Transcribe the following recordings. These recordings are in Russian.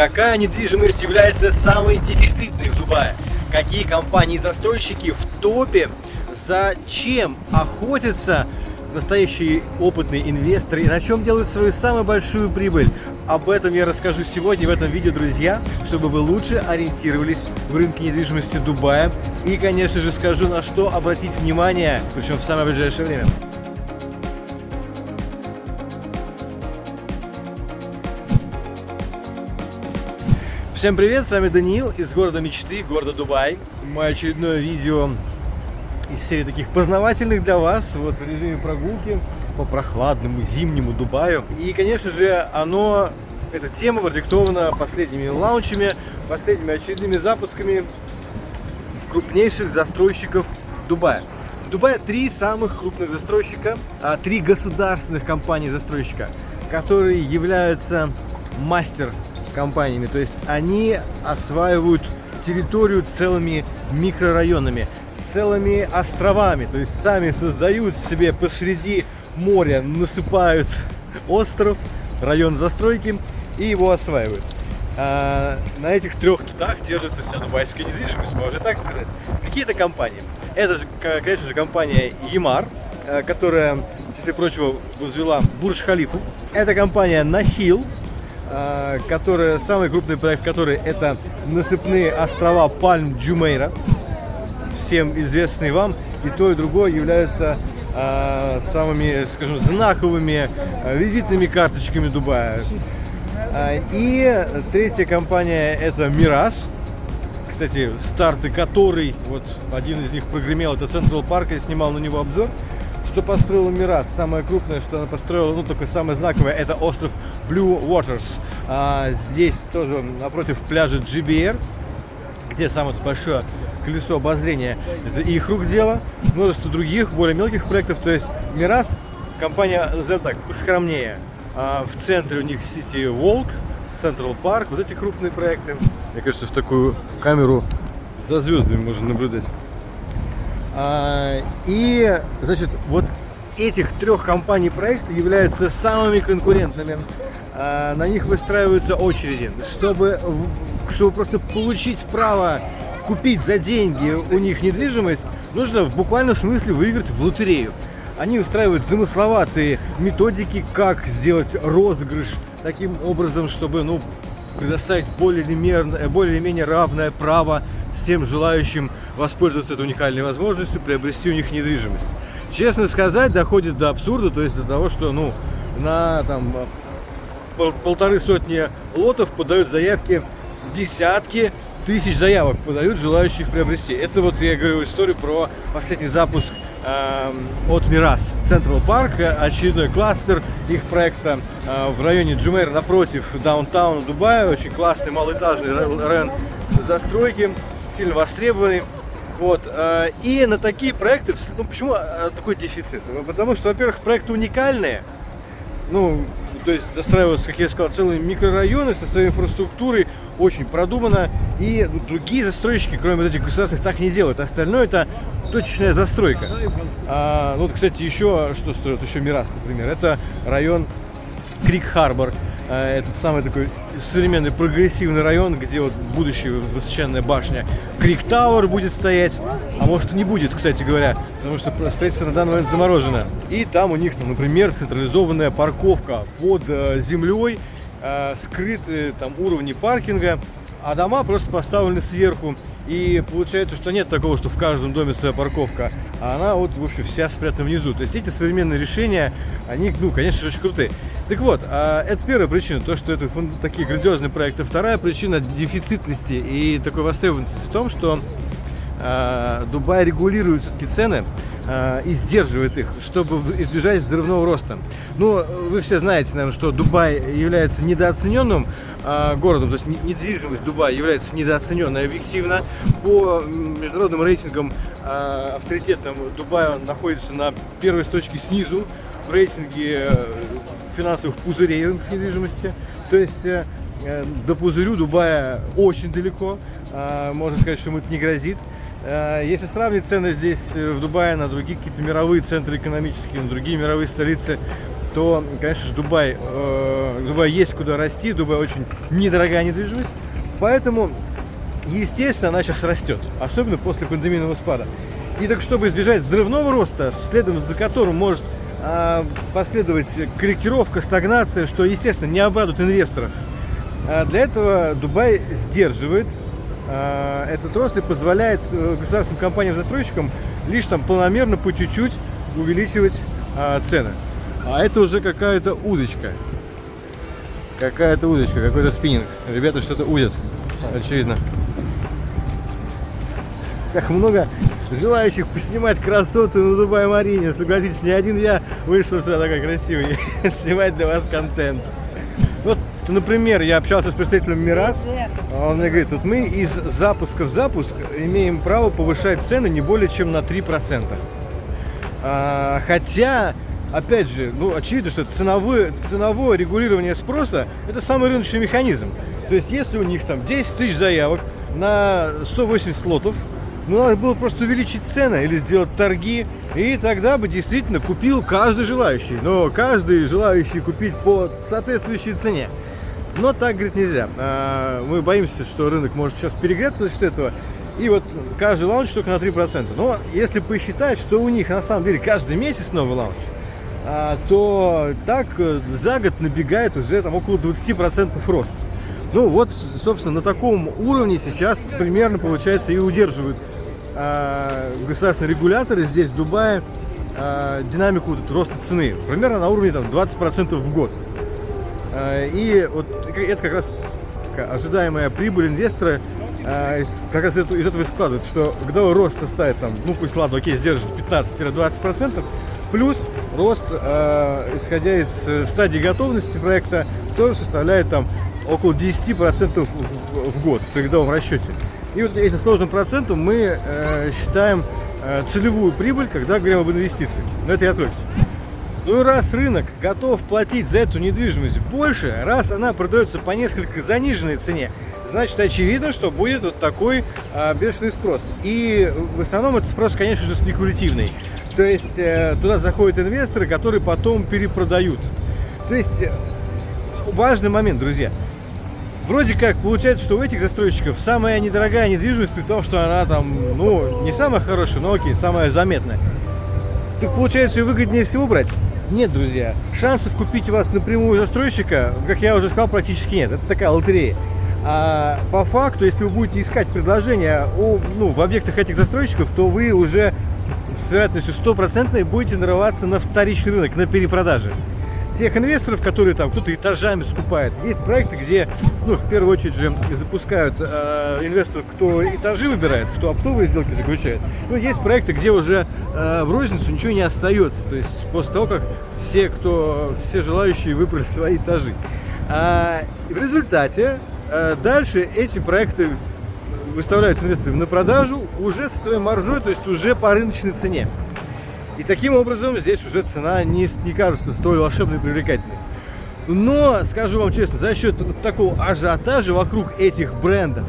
Какая недвижимость является самой дефицитной в Дубае? Какие компании-застройщики в топе? Зачем охотятся настоящие опытные инвесторы и на чем делают свою самую большую прибыль. Об этом я расскажу сегодня в этом видео, друзья, чтобы вы лучше ориентировались в рынке недвижимости Дубая. И, конечно же, скажу, на что обратить внимание, причем в самое ближайшее время. Всем привет, с вами Даниил из города мечты, города Дубай. Мое очередное видео из серии таких познавательных для вас, вот в режиме прогулки по прохладному зимнему Дубаю. И, конечно же, оно, эта тема продиктована последними лаунчами, последними очередными запусками крупнейших застройщиков Дубая. В Дубае три самых крупных застройщика, а, три государственных компании-застройщика, которые являются мастер компаниями. То есть они осваивают территорию целыми микрорайонами целыми островами. То есть сами создают себе посреди моря, насыпают остров, район застройки и его осваивают. А на этих трех китах держится вся дубайская недвижимость, можно так сказать. Какие-то компании. Это же, конечно же, компания Ямар, э, которая, числе прочего, возвела Бурж-Халифу. Это компания Нахил, которая, самый крупный проект которой это насыпные острова Пальм Джумейра всем известный вам, и то, и другое являются э, самыми, скажем, знаковыми э, визитными карточками Дубая. И третья компания это Мирас. Кстати, старты которой, вот один из них прогремел, это Central Park, я снимал на него обзор. Что построила Мирас? Самое крупное, что она построила, ну, только самое знаковое, это остров Blue Waters. А, здесь тоже напротив пляжа GBR, где самое большое колесо обозрения. Это их рук дело. Множество других, более мелких проектов. То есть Мирас, компания, назовем так, поскромнее. А в центре у них City Walk, Central Park. Вот эти крупные проекты. Мне кажется, в такую камеру за звездами можно наблюдать. А, и, значит, вот этих трех компаний проекта являются самыми конкурентными. А, на них выстраиваются очереди, чтобы, чтобы просто получить право купить за деньги у них недвижимость, нужно в буквальном смысле выиграть в лотерею. Они устраивают замысловатые методики, как сделать розыгрыш таким образом, чтобы ну, предоставить более-менее более равное право всем желающим воспользоваться этой уникальной возможностью, приобрести у них недвижимость. Честно сказать, доходит до абсурда, то есть до того, что ну, на там, полторы сотни лотов подают заявки десятки тысяч заявок подают желающих приобрести. Это вот я говорю историю про последний запуск э, от Мирас. Централ Парк, очередной кластер их проекта э, в районе Джумейр напротив даунтауна Дубая. Очень классный малоэтажный район застройки, сильно востребованный. Вот, э, и на такие проекты, ну почему э, такой дефицит? Ну, потому что, во-первых, проекты уникальные, ну, то есть застраиваются, как я сказал, целые микрорайоны со своей инфраструктурой, очень продумано. И другие застройщики, кроме вот этих государственных, так не делают. Остальное это точечная застройка. А, ну, вот, кстати, еще что строят, еще Мирас, например, это район Крик-Харбор. А, этот самый такой современный прогрессивный район, где вот будущая высоченная башня Крик Тауэр будет стоять, а может и не будет, кстати говоря, потому что строительство на данный момент заморожено. И там у них, ну, например, централизованная парковка под э, землей, э, скрытые там уровни паркинга, а дома просто поставлены сверху. И получается, что нет такого, что в каждом доме своя парковка, а она вот, в общем, вся спрятана внизу. То есть эти современные решения, они, ну, конечно же, очень крутые. Так вот, а, это первая причина, то, что это такие грандиозные проекты. Вторая причина дефицитности и такой востребованности в том, что а, Дубай регулирует все-таки цены и сдерживает их, чтобы избежать взрывного роста. Ну, вы все знаете, наверное, что Дубай является недооцененным э, городом, то есть недвижимость Дубая является недооцененной объективно. По международным рейтингам э, авторитетом Дубая он находится на первой строчке снизу в рейтинге финансовых пузырей рынка недвижимости. То есть э, до пузырю Дубая очень далеко, э, можно сказать, что ему это не грозит. Э, если сравнить цены здесь, э, в Дубае, на другие какие-то мировые центры экономические, на другие мировые столицы, то, конечно же, Дубай, э, Дубай есть куда расти, Дубай очень недорогая недвижимость, поэтому, естественно, она сейчас растет, особенно после пандемийного спада. И так, чтобы избежать взрывного роста, следом за которым может э, последовать корректировка, стагнация, что, естественно, не обрадует инвесторов, э, для этого Дубай сдерживает этот рост и позволяет э, государственным компаниям-застройщикам лишь там планомерно по чуть-чуть увеличивать э, цены. А это уже какая-то удочка. Какая-то удочка, какой-то спиннинг. Ребята что-то удят, очевидно. Как много желающих поснимать красоты на Дубай-Марине. Согласитесь, не один я вышел сюда такой красивый снимать для вас контент. Вот, например, я общался с представителем Мирас, а он мне говорит, вот мы из запуска в запуск имеем право повышать цены не более чем на 3%. А, хотя опять же, ну, очевидно, что ценовое, ценовое регулирование спроса – это самый рыночный механизм. То есть, если у них там 10 тысяч заявок на 180 лотов, ну, надо было просто увеличить цены или сделать торги, и тогда бы действительно купил каждый желающий. Но каждый желающий купить по соответствующей цене. Но так, говорит, нельзя. А, мы боимся, что рынок может сейчас перегреться за счет этого. И вот каждый launch только на 3%. Но если посчитать, что у них на самом деле каждый месяц новый launch, а, то так э, за год набегает уже там около 20% рост. Ну вот, собственно, на таком уровне сейчас примерно, получается, и удерживают э, государственные регуляторы здесь, в Дубае, динамику роста цены. Примерно на уровне там, 20% в год. Э, и вот это как раз ожидаемая прибыль инвестора э, как раз из этого и складывается, что годовой рост составит там, ну пусть ладно, окей, сдержит 15-20%, плюс рост, э, исходя из стадии готовности проекта, тоже составляет там около 10% в, год при годовом расчете. И вот этим сложным процентом мы считаем целевую прибыль, когда говорим об инвестициях. Но это я отвлекся. Ну и раз рынок готов платить за эту недвижимость больше, раз она продается по несколько заниженной цене, значит очевидно, что будет вот такой а, бешеный спрос. И в основном этот спрос, конечно же, спекулятивный. То есть э, туда заходят инвесторы, которые потом перепродают. То есть э, важный момент, друзья. Вроде как получается, что у этих застройщиков самая недорогая недвижимость, при том, что она там, ну, не самая хорошая, но окей, самая заметная. Так получается, ее выгоднее всего брать? Нет, друзья. Шансов купить у вас напрямую застройщика, как я уже сказал, практически нет. Это такая лотерея. А по факту, если вы будете искать предложения о, ну, в объектах этих застройщиков, то вы уже с вероятностью стопроцентной будете нарываться на вторичный рынок, на перепродажи. Тех инвесторов, которые там кто-то этажами скупает. Есть проекты, где, ну, в первую очередь же запускают э, инвесторов, кто этажи выбирает, кто оптовые сделки заключает. Ну, есть проекты, где уже э, в розницу ничего не остается. То есть после того, как все, кто, все желающие выбрали свои этажи. А, в результате э, дальше эти проекты выставляются инвесторам на продажу уже со своей маржой, то есть уже по рыночной цене. И таким образом здесь уже цена не, не кажется столь волшебной и привлекательной. Но, скажу вам честно, за счет вот такого ажиотажа вокруг этих брендов,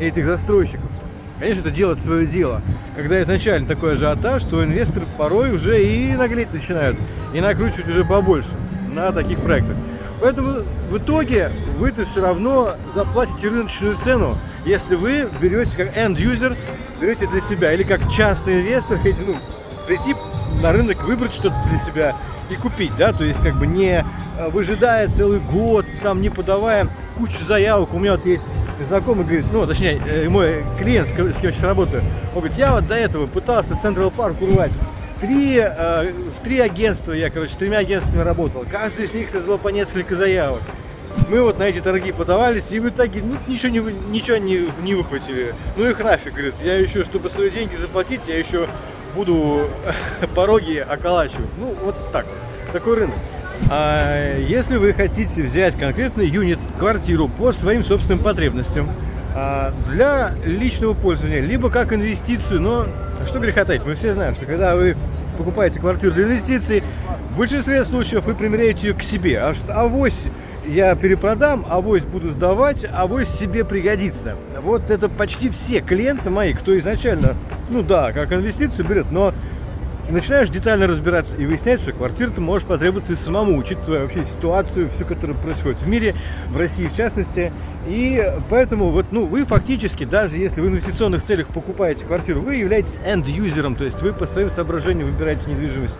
этих застройщиков, конечно, это делает свое дело. Когда изначально такой ажиотаж, то инвесторы порой уже и наглеть начинают, и накручивать уже побольше на таких проектах. Поэтому в итоге вы-то все равно заплатите рыночную цену, если вы берете как end-user, берете для себя, или как частный инвестор, ну, прийти на рынок, выбрать что-то для себя и купить, да, то есть как бы не э, выжидая целый год, там не подавая кучу заявок. У меня вот есть знакомый, говорит, ну, точнее, э, мой клиент, с кем я сейчас работаю, он говорит, я вот до этого пытался Централ Парк урвать. Три, э, в три агентства я, короче, с тремя агентствами работал. Каждый из них создал по несколько заявок. Мы вот на эти торги подавались, и в итоге ну, ничего, не, ничего не, не выхватили. Ну их нафиг, говорит, я еще, чтобы свои деньги заплатить, я еще буду пороги околачивать. Ну, вот так. Такой рынок. А если вы хотите взять конкретный юнит, квартиру по своим собственным потребностям, а, для личного пользования, либо как инвестицию, но что греха таить, мы все знаем, что когда вы покупаете квартиру для инвестиций, в большинстве случаев вы примеряете ее к себе, а авось я перепродам, авось буду сдавать, авось себе пригодится. Вот это почти все клиенты мои, кто изначально, ну да, как инвестицию берет, но начинаешь детально разбираться и выяснять, что квартира-то может потребоваться и самому, учитывая вообще ситуацию, всю, которая происходит в мире, в России в частности. И поэтому вот, ну, вы фактически, даже если в инвестиционных целях покупаете квартиру, вы являетесь end-юзером, то есть вы по своим соображениям выбираете недвижимость.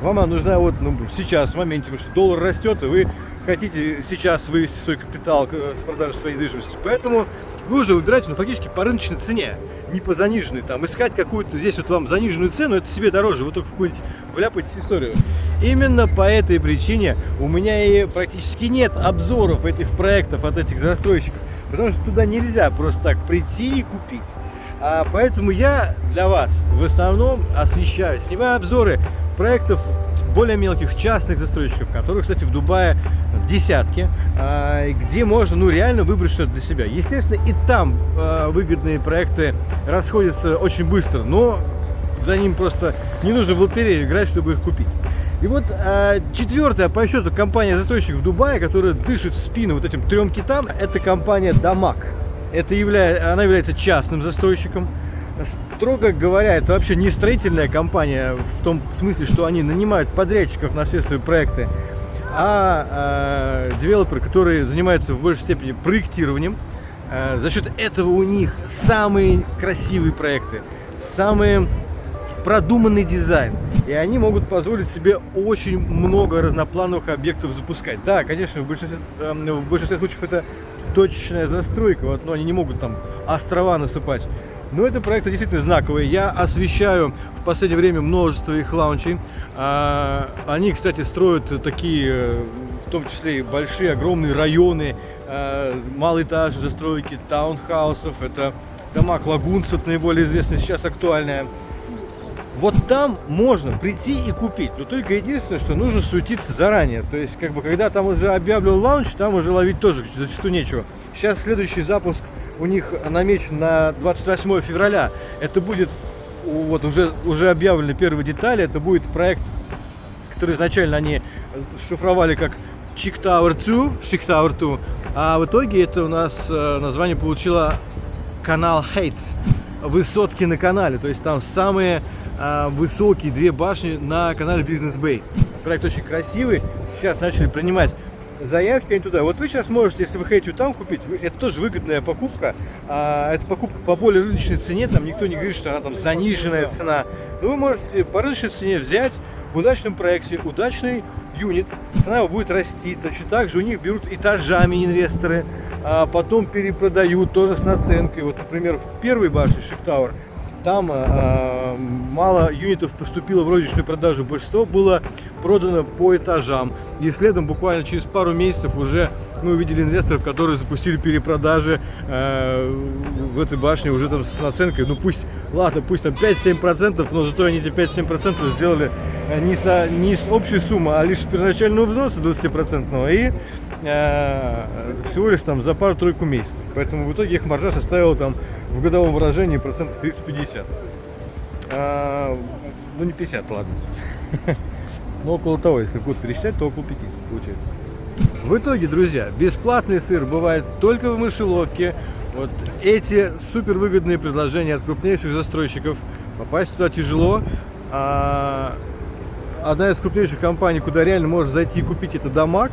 Вам она нужна вот ну, сейчас, в моменте, потому что доллар растет, и вы хотите сейчас вывести свой капитал с продажи своей недвижимости. Поэтому вы уже выбираете, ну, фактически по рыночной цене, не по заниженной. Там искать какую-то здесь вот вам заниженную цену, это себе дороже, вы только в какую-нибудь вляпаетесь историю. Именно по этой причине у меня и практически нет обзоров этих проектов от этих застройщиков, потому что туда нельзя просто так прийти и купить. А поэтому я для вас в основном освещаю, снимаю обзоры проектов более мелких частных застройщиков, которых, кстати, в Дубае десятки, а, где можно ну, реально выбрать что-то для себя. Естественно, и там а, выгодные проекты расходятся очень быстро, но за ним просто не нужно в лотерею играть, чтобы их купить. И вот а, четвертая по счету компания-застройщик в Дубае, которая дышит в спину вот этим трем китам, это компания Дамаг. Это является, она является частным застройщиком. Строго говоря, это вообще не строительная компания в том смысле, что они нанимают подрядчиков на все свои проекты, а э, девелопер, который занимается в большей степени проектированием. Э, за счет этого у них самые красивые проекты, самые продуманный дизайн. И они могут позволить себе очень много разноплановых объектов запускать. Да, конечно, в большинстве, э, в большинстве случаев это точечная застройка, вот, но они не могут там острова насыпать. Но это проекты действительно знаковые. Я освещаю в последнее время множество их лаунчей. А, они, кстати, строят такие, в том числе и большие, огромные районы, а, малоэтажные застройки, таунхаусов. Это дома Лагунс, вот наиболее известная сейчас актуальная. Вот там можно прийти и купить, но только единственное, что нужно суетиться заранее. То есть, как бы, когда там уже объявлен лаунч, там уже ловить тоже зачастую нечего. Сейчас следующий запуск у них намечен на 28 февраля. Это будет, вот уже, уже объявлены первые детали, это будет проект, который изначально они шифровали как Chick Tower 2, Chick Tower 2, а в итоге это у нас э, название получило канал Heights, высотки на канале, то есть там самые э, высокие две башни на канале Business Bay. Проект очень красивый, сейчас начали принимать заявки они туда. Вот вы сейчас можете, если вы хотите там купить, это тоже выгодная покупка. А, это покупка по более рыночной цене, там никто не говорит, что она там заниженная цена. Но вы можете по рыночной цене взять в удачном проекте удачный юнит, цена его будет расти. Точно так же у них берут этажами инвесторы, а потом перепродают тоже с наценкой. Вот, например, в первой башне Shift там э, мало юнитов поступило в розничную продажу, большинство было продано по этажам. И следом буквально через пару месяцев уже мы увидели инвесторов, которые запустили перепродажи э, в этой башне уже там с наценкой. Ну пусть, ладно, пусть там 5-7%, но зато они эти 5-7% сделали э, не, со, не с общей суммы, а лишь с первоначального взноса 20% и э, всего лишь там за пару-тройку месяцев. Поэтому в итоге их маржа составила там в годовом выражении процентов 30-50. А, ну не 50, ладно. Но около того, если год пересчитать, то около 50 получается. В итоге, друзья, бесплатный сыр бывает только в мышеловке. Вот эти супер выгодные предложения от крупнейших застройщиков. Попасть туда тяжело. А одна из крупнейших компаний, куда реально можешь зайти и купить, это Дамаг.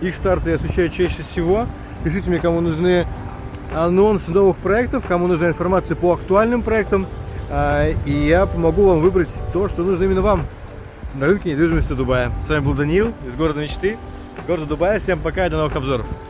Их старты я освещаю чаще всего. Пишите мне, кому нужны анонсы новых проектов, кому нужна информация по актуальным проектам. А, и я помогу вам выбрать то, что нужно именно вам на рынке недвижимости Дубая. С вами был Даниил из города мечты, города Дубая. Всем пока и до новых обзоров.